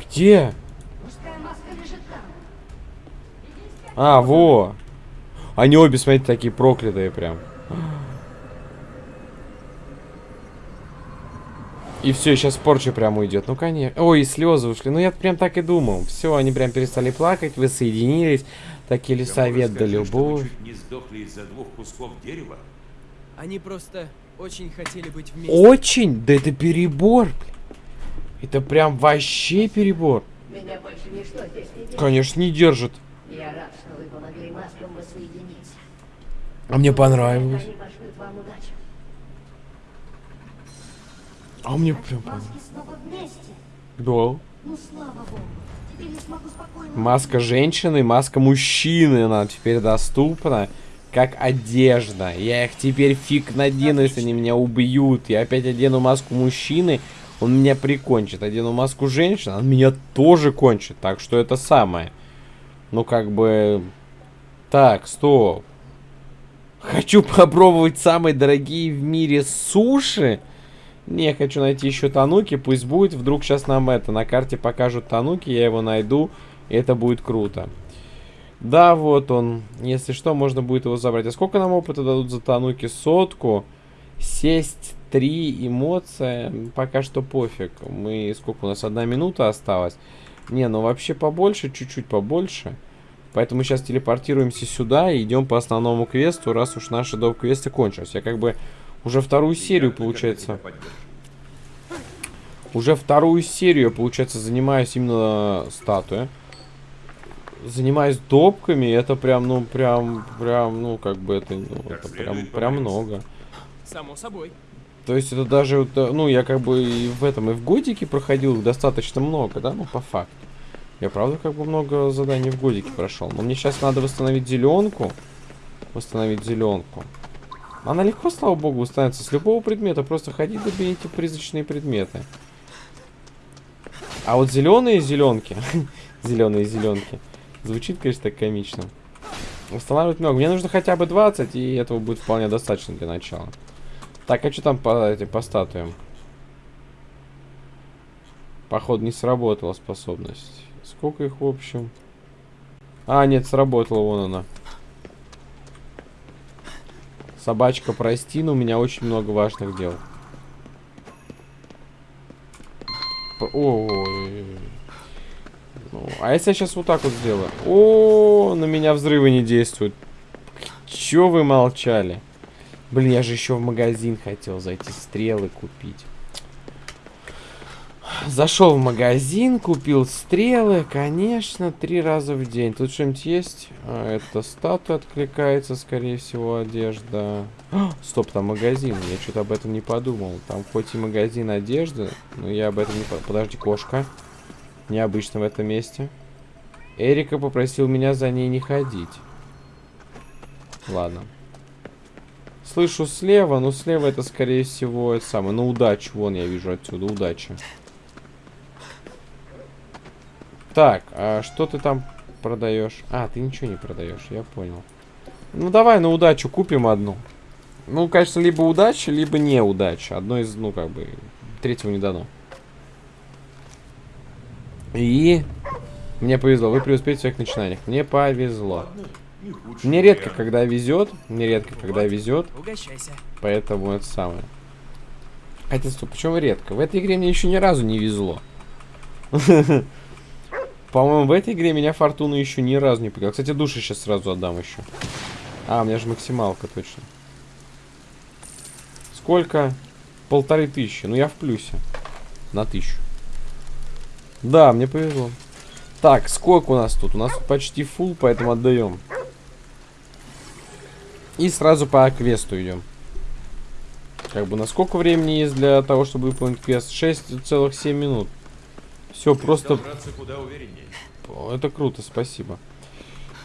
A: Где?
B: Мужская маска лежит там. Иди скорее.
A: А, во. Они обе, смотрите, такие проклятые прям. И все, сейчас порча прям уйдет. Ну, конечно. Ой, и слезы ушли. Ну, я прям так и думал. Все, они прям перестали плакать, воссоединились. Такие
C: Кому
A: лесовет да любовь.
C: чуть не сдохли из-за двух кусков дерева?
D: Они просто очень хотели быть вместе.
A: Очень? Да это перебор. Это прям вообще перебор.
B: Меня больше ничто здесь не держит.
A: Конечно, не держит.
B: Я рад, что вы помогли маскам воссоединиться.
A: А мне понравилось.
B: Они пошлют вам удачу.
A: А мне прям понравилось.
E: Маски снова вместе.
A: Да.
E: Ну, слава богу. Теперь я смогу спокойно...
A: Маска женщины, маска мужчины, она теперь доступна. Как одежда. Я их теперь фиг надену, если они меня убьют. Я опять одену маску мужчины, он меня прикончит. Одену маску женщины, он меня тоже кончит. Так что это самое. Ну, как бы... Так, стоп. Хочу попробовать самые дорогие в мире суши. Не, хочу найти еще Тануки, пусть будет. Вдруг сейчас нам это, на карте покажут Тануки, я его найду. И это будет круто. Да, вот он. Если что, можно будет его забрать. А сколько нам опыта дадут за Тануки? Сотку. Сесть три эмоция. Пока что пофиг. Мы... Сколько у нас? Одна минута осталась. Не, ну вообще побольше, чуть-чуть побольше. Поэтому сейчас телепортируемся сюда и идем по основному квесту, раз уж наши доп-квесты кончились. Я как бы уже вторую серию, получается... Уже вторую серию, получается, занимаюсь именно статуей. Занимаюсь допками, это прям, ну, прям, прям, ну, как бы это, ну,
C: Как
A: это прям, прям много.
D: Само собой.
A: То есть это даже, э, ну, я как бы и в этом, и в годике проходил их достаточно много, да, ну, по факту. Я правда как бы много заданий в годике прошел. Но мне сейчас надо восстановить зеленку. Восстановить зеленку. Она легко, слава богу, восстанавливается с любого предмета. Просто ходите, доберите призрачные предметы. А вот зеленые зеленки, зеленые зеленки, звучит, конечно, так комично. Восстанавливать много. Мне нужно хотя бы 20, и этого будет вполне достаточно для начала. Так, а что там по, эти, по статуям? Походу не сработала способность. Сколько их в общем? А, нет, сработала, вон она. Собачка, прости, но у меня очень много важных дел. Ой. Ну, а если я сейчас вот так вот сделаю? О, на меня взрывы не действуют. Чё вы молчали? Блин, я же еще в магазин хотел зайти стрелы купить. Зашел в магазин, купил стрелы, конечно, три раза в день. Тут что-нибудь есть? А, это статуя откликается, скорее всего, одежда. А, стоп, там магазин. Я что-то об этом не подумал. Там хоть и магазин одежды, но я об этом не. Подожди, кошка. Необычно в этом месте. Эрика попросил меня за ней не ходить. Ладно. Слышу слева, но слева это, скорее всего, это самое. На удачу. Вон я вижу отсюда. Удача. Так, а что ты там продаешь? А, ты ничего не продаешь, я понял. Ну, давай на удачу купим одну. Ну, конечно, либо удача, либо неудача. Одно из, ну, как бы, третьего не дано. И мне повезло. Вы преуспеете в своих начинаниях. Мне повезло. Мне редко, когда везет. Мне редко, когда везет. Поэтому это самое. Хотя, стоп, почему редко? В этой игре мне еще ни разу не везло. По-моему, в этой игре меня фортуна еще ни разу не пугала. Кстати, души сейчас сразу отдам еще. А, у меня же максималка, точно. Сколько? Полторы тысячи. Ну, я в плюсе. На тысячу. Да, мне повезло. Так, сколько у нас тут? У нас почти фул, поэтому отдаем. И сразу по квесту идем. Как бы на сколько времени есть для того, чтобы выполнить квест? 6,7 минут. Все, просто... Это круто, спасибо.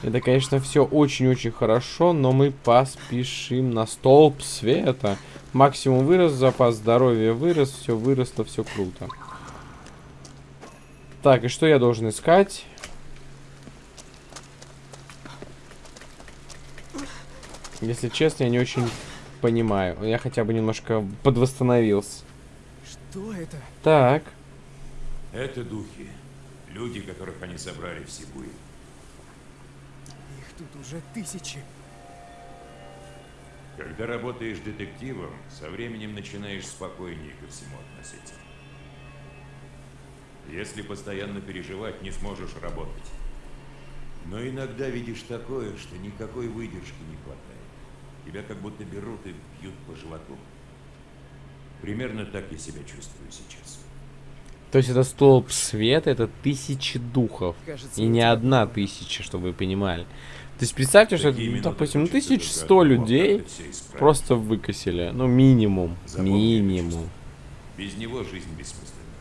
A: Это, конечно, все очень-очень хорошо, но мы поспешим на столб света. Максимум вырос, запас здоровья вырос, все выросло, все круто. Так, и что я должен искать? Если честно, я не очень понимаю. Я хотя бы немножко подвосстановился.
D: Что это?
A: Так,
C: Это духи. Люди, которых они собрали в Сибуе.
D: Их тут уже тысячи.
C: Когда работаешь детективом, со временем начинаешь спокойнее ко всему относиться. Если постоянно переживать, не сможешь работать. Но иногда видишь такое, что никакой выдержки не хватает. Тебя как будто берут и бьют по животу. Примерно так я себя чувствую сейчас.
A: То есть это столб света, это тысячи духов.
D: Кажется,
A: И не одна тысяча, чтобы вы понимали. То есть представьте, что,
C: Такие
A: ну, допустим,
C: хочется
A: 1100
C: только одного,
A: людей просто выкосили. Ну, минимум.
C: Запомни
A: Минимум.
C: Без него жизнь бессмысленна.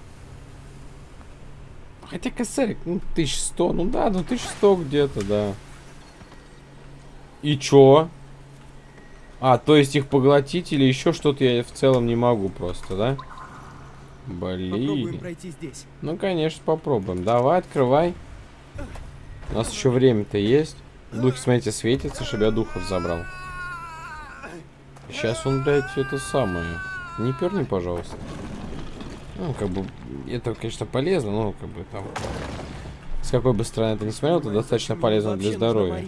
A: Хотя косарик, ну, 1100, ну да, ну 1100 где-то, да. И чё? А, то есть их поглотить или еще что-то я в целом не могу просто, да?
D: Попробуем
A: Блин.
D: пройти здесь.
A: Ну, конечно, попробуем. Давай, открывай. У нас еще время-то есть. Духи, смотрите, светятся, чтобы я духов забрал. Сейчас он, блядь, это самое. Не перни, пожалуйста. Ну, как бы, это, конечно, полезно, но, как бы, там... С какой бы стороны ты не смотрел, это достаточно полезно для здоровья.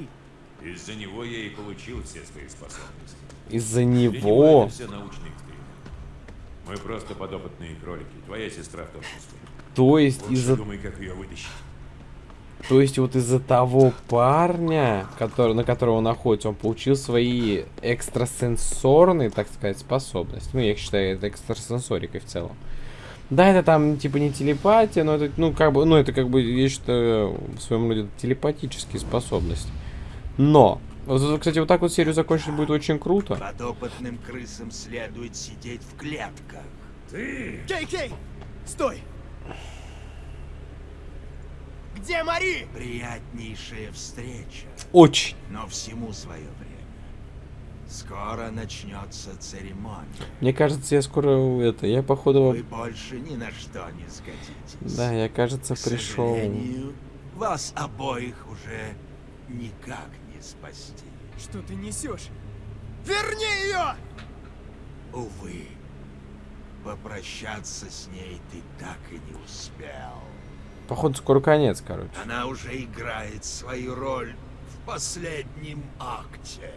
C: Из-за него я и получил все свои способности.
A: Из-за
C: него
A: него...
C: это все научный эксперимент. Мы просто подопытные кролики. Твоя сестра в том числе.
A: То есть из-за...
C: думай, как ее вытащить.
A: То есть вот из-за того парня, который, на которого он находится, он получил свои экстрасенсорные, так сказать, способности. Ну, я их считаю это экстрасенсорикой в целом. Да, это там типа не телепатия, но это, ну, как бы, ну, это как бы, я считаю, в своем роде телепатические способности. Но, кстати, вот так вот серию закончить будет очень круто.
F: Подопытным крысам следует сидеть в клетках.
D: Кей-кей! Стой! Где Мари?
F: Приятнейшая встреча,
A: Очень.
F: но всему свое время. Скоро начнется церемония.
A: Мне кажется, я скоро, это, я походу...
F: Вы больше ни на что не сгодитесь.
A: Да, я, кажется,
F: К
A: пришел...
F: вас обоих уже никак не спасти.
D: Что ты несешь? Верни ее!
F: Увы, попрощаться с ней ты так и не успел.
A: Походу, скоро конец, короче.
F: Она уже играет свою роль в последнем акте.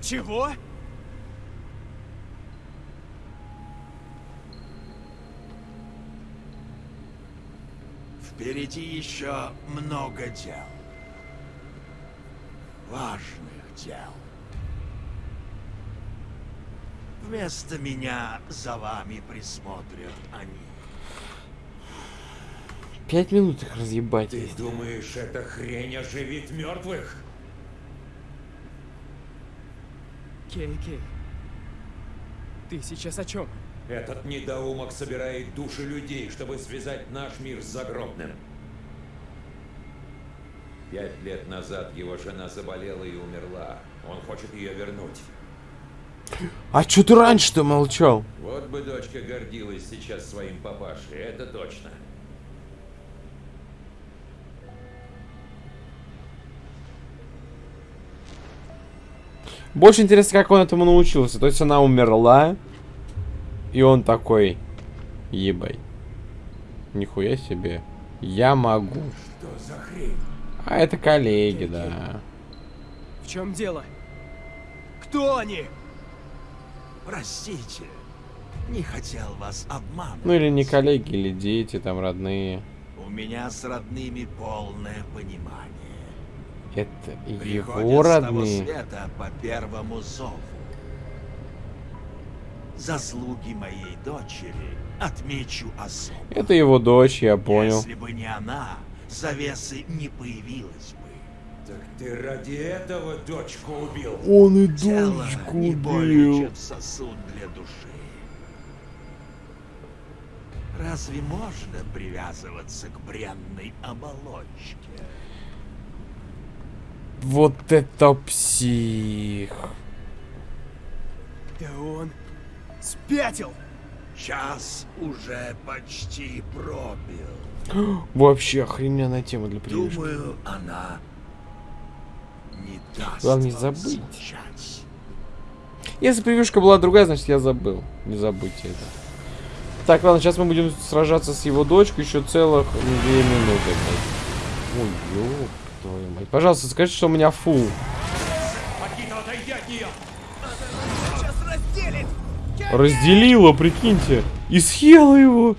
D: Чего?
F: Впереди еще много дел. Важных дел. Вместо меня за вами присмотрят они.
A: Пять минут их разъебать.
C: Ты думаешь, эта хрень оживит мертвых?
D: Кей, Кей. Ты сейчас о чем?
C: Этот недоумок собирает души людей, чтобы связать наш мир с загробным. Пять лет назад его жена заболела и умерла. Он хочет ее вернуть.
A: А чё ты раньше-то молчал?
C: Вот бы дочка гордилась сейчас своим папашей, это точно.
A: Больше интересно, как он этому научился. То есть она умерла, и он такой, ебай. Нихуя себе. Я могу.
C: Что за хрень?
A: А это коллеги, да.
D: В чем дело? Кто они?
F: Простите, не хотел вас обмануть.
A: Ну или не коллеги, или дети, там родные.
F: У меня с родными полное понимание.
A: Это его
F: Приходят с того
A: родные.
F: света по первому зову. Заслуги моей дочери отмечу особо.
A: Это его дочь, я понял.
F: Если бы не она, завесы не появилось бы.
C: Так ты ради этого дочку убил?
A: Он и
F: Тело
A: дочку
F: не более чем сосуд для души. Разве можно привязываться к бренной оболочке?
A: Вот это псих.
D: Да он спятил!
F: Час уже почти пробил.
A: Вообще охрененная тема для прививки.
F: Думаю, она не даст
A: Главное не забыть.
F: скучать.
A: Если прививка была другая, значит я забыл. Не забудьте это. Так, ладно, сейчас мы будем сражаться с его дочкой еще целых две минуты. блядь. Ой, ёб твою мать. Пожалуйста, скажи, что у меня фул. Разделила, прикиньте. И съела его.